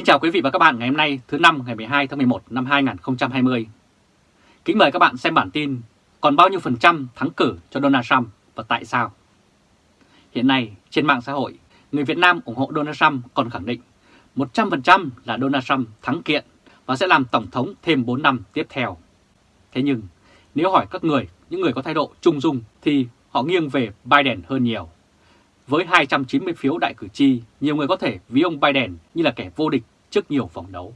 Kính chào quý vị và các bạn ngày hôm nay thứ năm ngày 12 tháng 11 năm 2020. Kính mời các bạn xem bản tin còn bao nhiêu phần trăm thắng cử cho Donald Trump và tại sao? Hiện nay trên mạng xã hội, người Việt Nam ủng hộ Donald Trump còn khẳng định 100% là Donald Trump thắng kiện và sẽ làm Tổng thống thêm 4 năm tiếp theo. Thế nhưng nếu hỏi các người, những người có thái độ trung dung thì họ nghiêng về Biden hơn nhiều. Với 290 phiếu đại cử tri, nhiều người có thể ví ông Biden như là kẻ vô địch trước nhiều vòng đấu.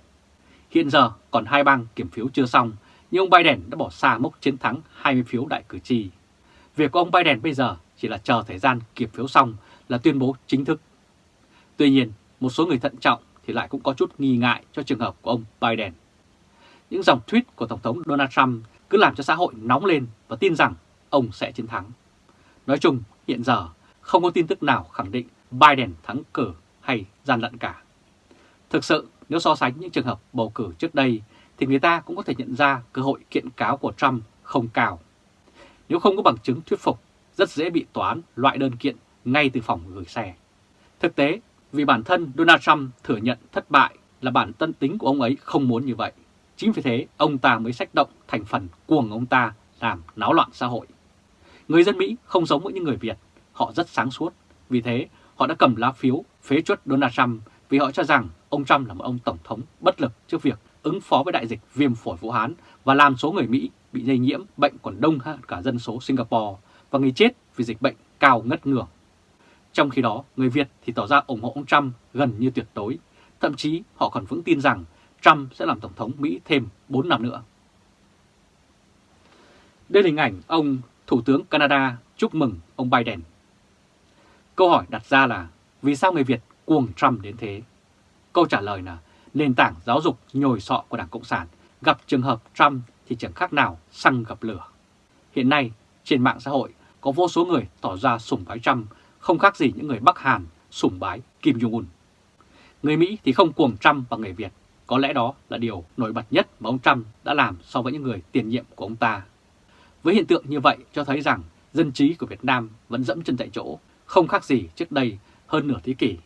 Hiện giờ còn hai bang kiểm phiếu chưa xong, nhưng ông Biden đã bỏ xa mốc chiến thắng 20 phiếu đại cử tri. Việc của ông Biden bây giờ chỉ là chờ thời gian kiểm phiếu xong là tuyên bố chính thức. Tuy nhiên, một số người thận trọng thì lại cũng có chút nghi ngại cho trường hợp của ông Biden. Những dòng tweet của Tổng thống Donald Trump cứ làm cho xã hội nóng lên và tin rằng ông sẽ chiến thắng. Nói chung, hiện giờ không có tin tức nào khẳng định Biden thắng cử hay gian lận cả. Thực sự, nếu so sánh những trường hợp bầu cử trước đây, thì người ta cũng có thể nhận ra cơ hội kiện cáo của Trump không cao. Nếu không có bằng chứng thuyết phục, rất dễ bị tòa án loại đơn kiện ngay từ phòng gửi xe. Thực tế, vì bản thân Donald Trump thừa nhận thất bại là bản tân tính của ông ấy không muốn như vậy. Chính vì thế, ông ta mới sách động thành phần cuồng ông ta làm náo loạn xã hội. Người dân Mỹ không giống với những người Việt, họ rất sáng suốt. Vì thế, họ đã cầm lá phiếu phế chuất Donald Trump vì họ cho rằng ông Trump là một ông tổng thống bất lực trước việc ứng phó với đại dịch viêm phổi Vũ Hán và làm số người Mỹ bị lây nhiễm bệnh còn đông hơn cả dân số Singapore và người chết vì dịch bệnh cao ngất ngưỡng. Trong khi đó, người Việt thì tỏ ra ủng hộ ông Trump gần như tuyệt đối, thậm chí họ còn vững tin rằng Trump sẽ làm Tổng thống Mỹ thêm 4 năm nữa. Đây là hình ảnh ông Thủ tướng Canada chúc mừng ông Biden. Câu hỏi đặt ra là vì sao người Việt cuồng Trump đến thế? Câu trả lời là nền tảng giáo dục nhồi sọ của Đảng Cộng sản gặp trường hợp Trump thì chẳng khác nào xăng gặp lửa. Hiện nay, trên mạng xã hội có vô số người tỏ ra sủng bái Trump, không khác gì những người Bắc Hàn sủng bái Kim Jong-un. Người Mỹ thì không cuồng Trump và người Việt, có lẽ đó là điều nổi bật nhất mà ông Trump đã làm so với những người tiền nhiệm của ông ta. Với hiện tượng như vậy cho thấy rằng dân trí của Việt Nam vẫn dẫm chân tại chỗ, không khác gì trước đây hơn nửa thế kỷ.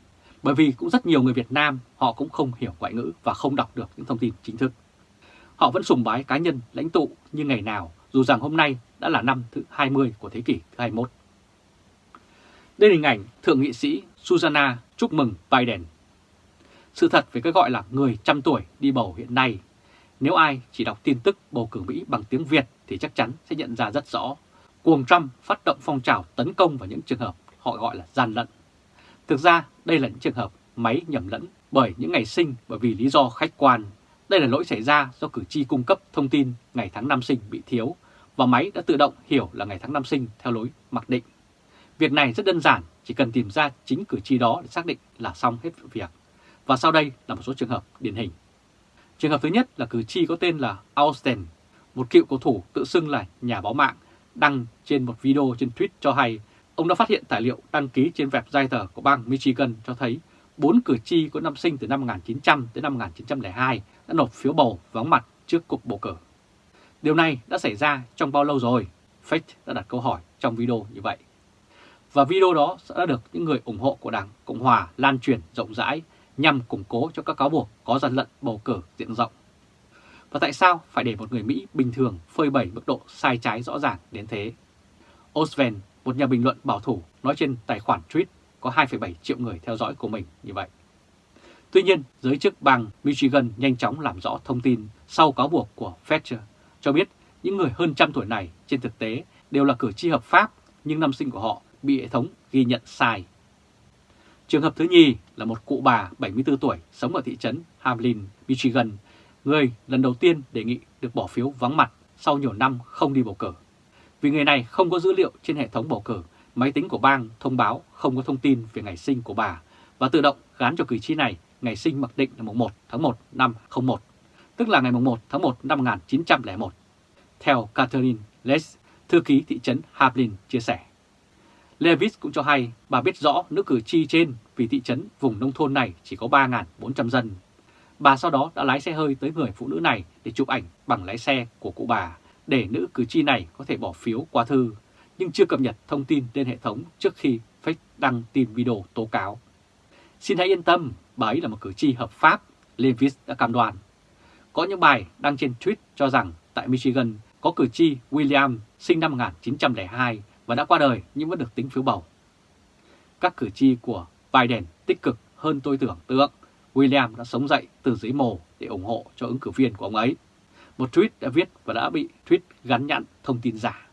Bởi vì cũng rất nhiều người Việt Nam họ cũng không hiểu ngoại ngữ và không đọc được những thông tin chính thức. Họ vẫn sùng bái cá nhân, lãnh tụ như ngày nào, dù rằng hôm nay đã là năm thứ 20 của thế kỷ thứ 21. Đây là hình ảnh Thượng nghị sĩ Susanna chúc mừng Biden. Sự thật về cái gọi là người trăm tuổi đi bầu hiện nay, nếu ai chỉ đọc tin tức bầu cử Mỹ bằng tiếng Việt thì chắc chắn sẽ nhận ra rất rõ. Cuồng Trump phát động phong trào tấn công vào những trường hợp họ gọi là gian lận. Thực ra đây là những trường hợp máy nhầm lẫn bởi những ngày sinh bởi vì lý do khách quan. Đây là lỗi xảy ra do cử tri cung cấp thông tin ngày tháng năm sinh bị thiếu và máy đã tự động hiểu là ngày tháng năm sinh theo lối mặc định. Việc này rất đơn giản, chỉ cần tìm ra chính cử tri đó để xác định là xong hết việc. Và sau đây là một số trường hợp điển hình. Trường hợp thứ nhất là cử tri có tên là Austin, một cựu cầu thủ tự xưng là nhà báo mạng, đăng trên một video trên tweet cho hay ông đã phát hiện tài liệu đăng ký trên website của bang Michigan cho thấy bốn cử tri có năm sinh từ năm 1900 đến năm 1902 đã nộp phiếu bầu vắng mặt trước cuộc bầu cử. Điều này đã xảy ra trong bao lâu rồi? Fake đã đặt câu hỏi trong video như vậy. Và video đó đã được những người ủng hộ của Đảng Cộng Hòa lan truyền rộng rãi nhằm củng cố cho các cáo buộc có gian lận bầu cử diện rộng. Và tại sao phải để một người Mỹ bình thường phơi bày mức độ sai trái rõ ràng đến thế? Osven, một nhà bình luận bảo thủ, nói trên tài khoản tweet có 2,7 triệu người theo dõi của mình như vậy. Tuy nhiên, giới chức bang Michigan nhanh chóng làm rõ thông tin sau cáo buộc của Fetcher cho biết những người hơn trăm tuổi này trên thực tế đều là cử tri hợp pháp nhưng năm sinh của họ bị hệ thống ghi nhận sai. Trường hợp thứ nhì là một cụ bà 74 tuổi sống ở thị trấn Hamlin, Michigan, người lần đầu tiên đề nghị được bỏ phiếu vắng mặt sau nhiều năm không đi bầu cử. Vì người này không có dữ liệu trên hệ thống bầu cử, máy tính của bang thông báo không có thông tin về ngày sinh của bà và tự động gán cho cử tri này ngày sinh mặc định là mùng 1 tháng 1 năm 01, tức là ngày mùng 1 tháng 1 năm 1901. Theo Catherine Les, thư ký thị trấn Hablin chia sẻ. Levis cũng cho hay bà biết rõ nữ cử tri trên vì thị trấn vùng nông thôn này chỉ có 3.400 dân. Bà sau đó đã lái xe hơi tới người phụ nữ này để chụp ảnh bằng lái xe của cụ bà để nữ cử tri này có thể bỏ phiếu qua thư, nhưng chưa cập nhật thông tin lên hệ thống trước khi Fake đăng tin video tố cáo. Xin hãy yên tâm, bà ấy là một cử tri hợp pháp, Levis đã cam đoan. Có những bài đăng trên tweet cho rằng tại Michigan có cử tri William sinh năm 1902 và đã qua đời nhưng vẫn được tính phiếu bầu. Các cử tri của Biden tích cực hơn tôi tưởng tượng. William đã sống dậy từ dưới mồ để ủng hộ cho ứng cử viên của ông ấy. Một tweet đã viết và đã bị tweet gắn nhãn thông tin giả.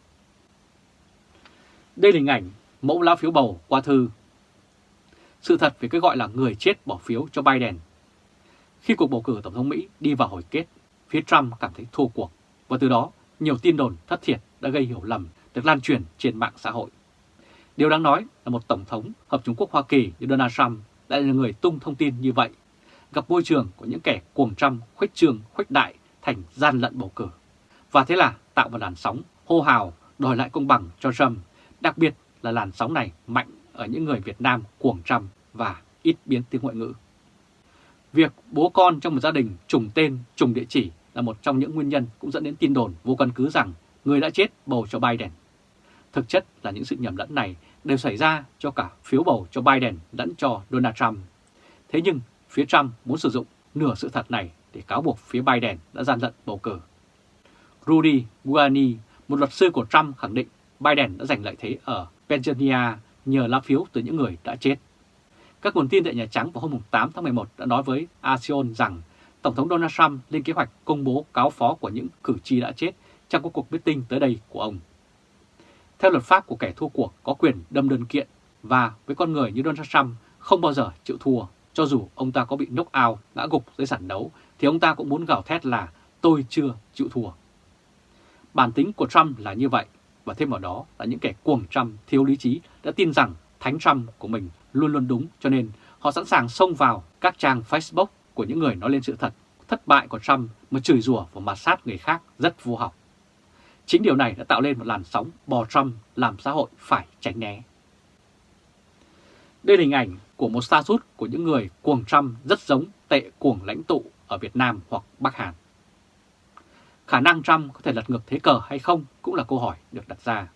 Đây là hình ảnh mẫu lá phiếu bầu qua thư. Sự thật về cái gọi là người chết bỏ phiếu cho Biden. Khi cuộc bầu cử Tổng thống Mỹ đi vào hồi kết, phía Trump cảm thấy thua cuộc và từ đó nhiều tin đồn thất thiệt đã gây hiểu lầm được lan truyền trên mạng xã hội. Điều đáng nói là một Tổng thống Hợp Trung Quốc Hoa Kỳ như Donald Trump lại là người tung thông tin như vậy, gặp môi trường của những kẻ cuồng Trump khuếch trường khuếch đại thành gian lận bầu cử. Và thế là tạo một làn sóng hô hào đòi lại công bằng cho Trump, đặc biệt là làn sóng này mạnh ở những người Việt Nam cuồng Trump và ít biến tiếng ngoại ngữ. Việc bố con trong một gia đình trùng tên, trùng địa chỉ là một trong những nguyên nhân cũng dẫn đến tin đồn vô căn cứ rằng người đã chết bầu cho Biden. Thực chất là những sự nhầm lẫn này đều xảy ra cho cả phiếu bầu cho Biden lẫn cho Donald Trump. Thế nhưng phía Trump muốn sử dụng nửa sự thật này để cáo buộc phía Biden đã gian lận bầu cử. Rudy Giuliani, một luật sư của Trump khẳng định Biden đã giành lợi thế ở Pennsylvania nhờ lá phiếu từ những người đã chết. Các nguồn tin tại Nhà Trắng vào hôm 8 tháng 11 đã nói với ASEAN rằng Tổng thống Donald Trump lên kế hoạch công bố cáo phó của những cử tri đã chết trong các cuộc meeting tới đây của ông. Theo luật pháp của kẻ thua cuộc có quyền đâm đơn kiện và với con người như Donald Trump không bao giờ chịu thua, cho dù ông ta có bị knock out, ngã gục dưới sàn đấu thì ông ta cũng muốn gào thét là tôi chưa chịu thua. Bản tính của Trump là như vậy và thêm vào đó là những kẻ cuồng Trump thiếu lý trí đã tin rằng thánh Trump của mình luôn luôn đúng cho nên họ sẵn sàng xông vào các trang Facebook của những người nói lên sự thật, thất bại của Trump mà chửi rủa và mặt sát người khác rất vô học. Chính điều này đã tạo lên một làn sóng bò Trump làm xã hội phải tránh né. Đây là hình ảnh của một status của những người cuồng Trump rất giống tệ cuồng lãnh tụ ở Việt Nam hoặc Bắc Hàn. Khả năng Trump có thể lật ngược thế cờ hay không cũng là câu hỏi được đặt ra.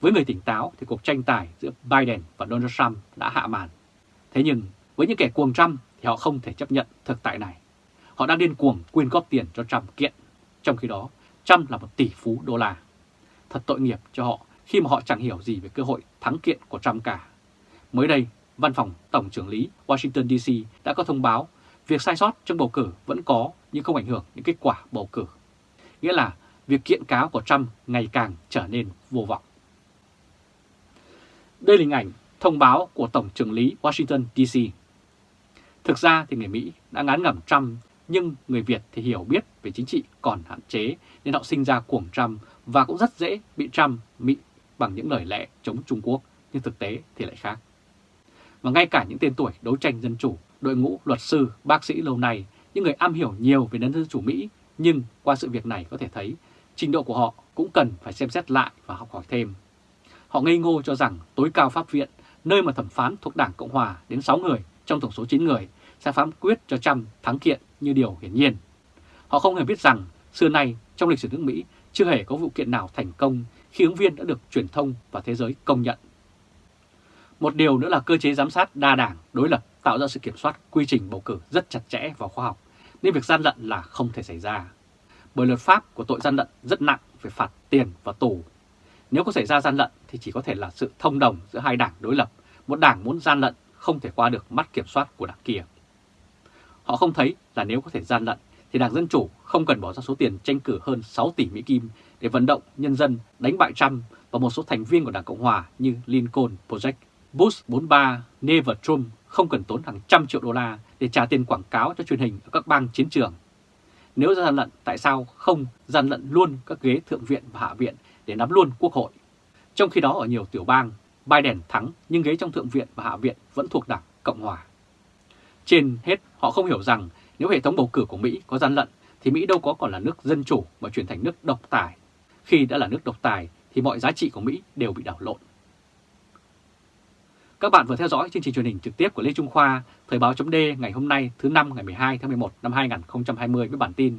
Với người tỉnh táo thì cuộc tranh tài giữa Biden và Donald Trump đã hạ màn. Thế nhưng với những kẻ cuồng Trump thì họ không thể chấp nhận thực tại này. Họ đang điên cuồng quyên góp tiền cho Trump kiện. Trong khi đó, Trump là một tỷ phú đô la. Thật tội nghiệp cho họ khi mà họ chẳng hiểu gì về cơ hội thắng kiện của Trump cả. Mới đây, Văn phòng Tổng trưởng lý Washington DC đã có thông báo việc sai sót trong bầu cử vẫn có nhưng không ảnh hưởng đến kết quả bầu cử. Nghĩa là việc kiện cáo của Trump ngày càng trở nên vô vọng. Đây là hình ảnh thông báo của Tổng trưởng lý Washington DC. Thực ra thì người Mỹ đã ngán ngẩm Trump nhưng người Việt thì hiểu biết về chính trị còn hạn chế nên họ sinh ra cuồng Trump và cũng rất dễ bị Trump mị bằng những lời lẽ chống Trung Quốc nhưng thực tế thì lại khác. Và ngay cả những tên tuổi đấu tranh dân chủ, đội ngũ luật sư, bác sĩ lâu nay, những người am hiểu nhiều về nền dân chủ Mỹ nhưng qua sự việc này có thể thấy trình độ của họ cũng cần phải xem xét lại và học hỏi thêm. Họ ngây ngô cho rằng tối cao pháp viện, nơi mà thẩm phán thuộc Đảng Cộng Hòa đến 6 người trong tổng số 9 người sẽ phán quyết cho Trump thắng kiện như điều hiển nhiên. Họ không hề biết rằng xưa nay trong lịch sử nước Mỹ chưa hề có vụ kiện nào thành công khi ứng viên đã được truyền thông và thế giới công nhận. Một điều nữa là cơ chế giám sát đa đảng đối lập tạo ra sự kiểm soát quy trình bầu cử rất chặt chẽ và khoa học, nên việc gian lận là không thể xảy ra. Bởi luật pháp của tội gian lận rất nặng về phạt tiền và tù. Nếu có xảy ra gian lận thì chỉ có thể là sự thông đồng giữa hai đảng đối lập. Một đảng muốn gian lận không thể qua được mắt kiểm soát của đảng kia. Họ không thấy là nếu có thể gian lận thì Đảng Dân Chủ không cần bỏ ra số tiền tranh cử hơn 6 tỷ Mỹ Kim để vận động nhân dân đánh bại Trump và một số thành viên của Đảng Cộng Hòa như Lincoln Project. Bush 43 Never Trump không cần tốn hàng trăm triệu đô la để trả tiền quảng cáo cho truyền hình ở các bang chiến trường. Nếu gian lận, tại sao không gian lận luôn các ghế Thượng viện và Hạ viện để nắm luôn Quốc hội? Trong khi đó ở nhiều tiểu bang, Biden thắng nhưng ghế trong Thượng viện và Hạ viện vẫn thuộc Đảng Cộng Hòa. Trên hết, họ không hiểu rằng nếu hệ thống bầu cử của Mỹ có gian lận thì Mỹ đâu có còn là nước dân chủ mà chuyển thành nước độc tài. Khi đã là nước độc tài thì mọi giá trị của Mỹ đều bị đảo lộn. Các bạn vừa theo dõi chương trình truyền hình trực tiếp của Lê Trung Khoa, Thời báo chấm ngày hôm nay thứ năm ngày 12 tháng 11 năm 2020 với bản tin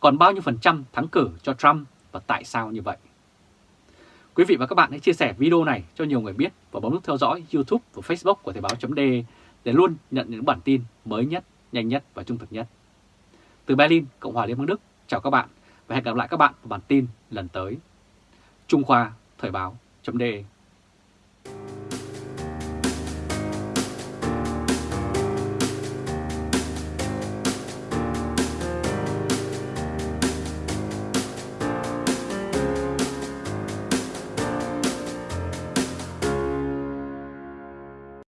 Còn bao nhiêu phần trăm thắng cử cho Trump và tại sao như vậy? Quý vị và các bạn hãy chia sẻ video này cho nhiều người biết và bấm nút theo dõi YouTube và Facebook của Thời báo chấm để luôn nhận những bản tin mới nhất, nhanh nhất và trung thực nhất. Từ Berlin, Cộng hòa Liên bang Đức, chào các bạn và hẹn gặp lại các bạn vào bản tin lần tới. Trung Khoa, Thời báo, chấm